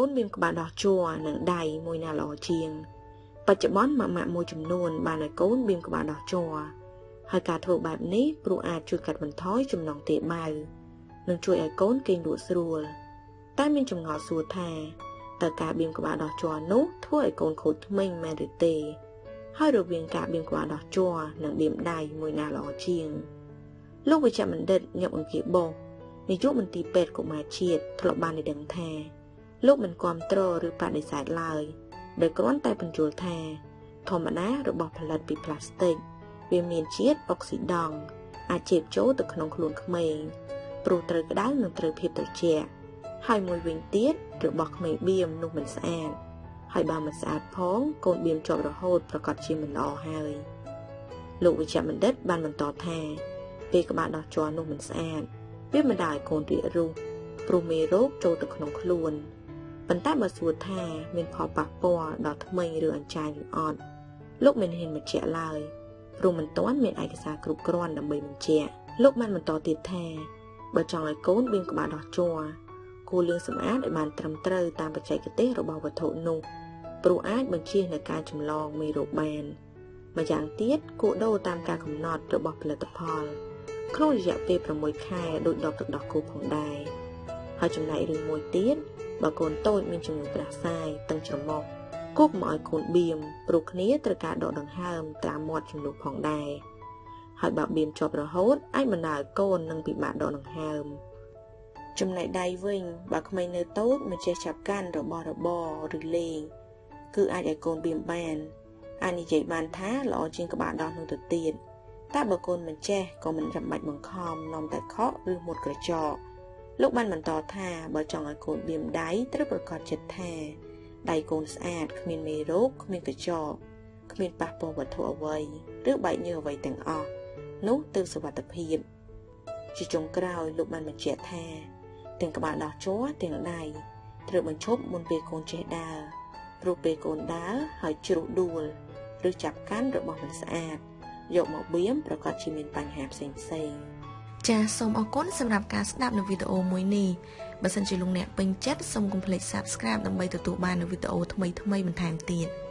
កូនមានក្បាលដោះជ័រនិងដៃមួយណាល្អជាង បច្ចុប្បន្នម៉ាក់ម៉ាក់មួយចំនួន បានឲ្យកូនមានក្បាលដោះជ័រហើយការធ្វើបែបនេះព្រោះអាចជួយកាត់បន្ថយចំណងទាបាវនិងជួយឲ្យកូនគេងលក់ស្រួលតែមានចម្ងល់សួរថាតើការបៀមក្បាលដោះជ័រនោះធ្វើឲ្យកូនខូចធ្មេញមែនឬទេ ហើយរវាងការបៀមក្បាលដោះជ័រនិងបៀមដៃមួយណាល្អជាង លោកវិជ្ជបណ្ឌិតញឹកអង្គាបោះនាយកមន្ទីរពេទ្យកុមារជាតិធ្លាប់បានដឹងថា លោកមិនគ្រប់គ្រងឬបដិសេធឡើយដោយគ្រាន់តែបញ្យល់ថា ធម្មតារបស់ផលិតពីផ្លាស្ទិកវាមានជាតិអុកស៊ីដង់អាចជេបចូលទៅក្នុងខ្លួនក្មេងព្រោះត្រូវក្តៅនិងត្រូវភាពត្រជាក់ហើយមួយវិញទៀតរបស់ក្មេងបៀមនោះមិនស្អាតហើយបើមិនស្អាតផងកូនបៀមជាប់រហូតប្រកាសជាមិនល្អហើយលោកវិជ្ជបណ្ឌិតបានបន្តថាពេលក្បាលដោះជ័រនោះមិនស្អាតវាមិនដាឲ្យកូនរាករូសព្រោះមេរោគចូលទៅក្នុងខ្លួន ប៉ុន្តែបើសួរថាមានផលប៉ះពាល់ដល់ធ្មេញឬអញ្ចាញឬអត់លោកមិនហ៊ានបញ្ជាក់ឡើយព្រោះមិនទាន់មានឯកសារគ្រប់គ្រាន់ដើម្បីបញ្ជាក់លោកបានបន្តទៀតថាបើចង់ឲ្យកូនមានក្បាលដោះជ័រគួរលាងសម្អាតឲ្យបានត្រឹមត្រូវតាមបច្ចេកទេសរបស់វត្ថុនោះព្រោះអាចបញ្ជៀសនៅការចម្លងមេរោគបានម្យ៉ាងទៀតគួរដូរតាមការកំណត់របស់ផលិតផលក្នុងរយៈពេល6ខែដោយដបទឹកដោះគោផងដែរហើយចំណែករឿងមួយទៀត បើកូនតូចមានជំងឺផ្ដាសាយតឹងច្រមុះគូកមកឲ្យកូនបៀមព្រោះគ្នាត្រូវការដកដង្ហើមតាមមាត់ជំនួសផងដែរហើយបើបៀមជាប់រហូតអាចបណ្ដាលឲ្យកូននឹងពិបាកដកដង្ហើមចំណែកដៃវិញបើក្មេងនៅតូចមិនចេះចាប់កាន់របស់របរឬលេងគឺអាចឲ្យកូនបៀមបានអាចនិយាយបានថាល្អជាងក្បាលដោះនោះទៅទៀតតែបើកូនមិនចេះក៏មិនចាំបាច់បង្ខំនាំតែខកឬមុតក្រចក លោកបានបន្តថាបើចង់ឲ្យកូនបៀមដៃត្រូវប្រកាសចិត្តថាដៃកូនស្អាតគ្មានមេរោគគ្មានកញ្ចក់គ្មានប៉ះពាល់វត្ថុអ្វីឬបែកញើសអ្វីទាំងអស់នោះទើបសុវត្ថិភាពជាចុងក្រោយលោកបានបញ្ជាក់ថាទាំងក្បាលដោះជ័រទាំងដៃត្រូវបញ្ឈប់មុនពេលកូនចេះដើរព្រោះពេលកូនដើរហើយជ្រុះដួលឬចាប់កាន់របស់មិនស្អាតយកមកបៀមប្រកាសជាមានបញ្ហាផ្សេងផ្សេង ចាសសូមអរគុណសម្រាប់ការស្ដាប់នៅវីដេអូមួយនេះបើសិនជាលោកអ្នកពេញចិត្តសូមកុំភ្លេច Subscribe ដើម្បីទទួលបាននូវវីដេអូថ្មីៗបន្ថែមទៀត។